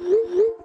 Wherever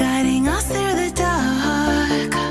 guiding us through the dark.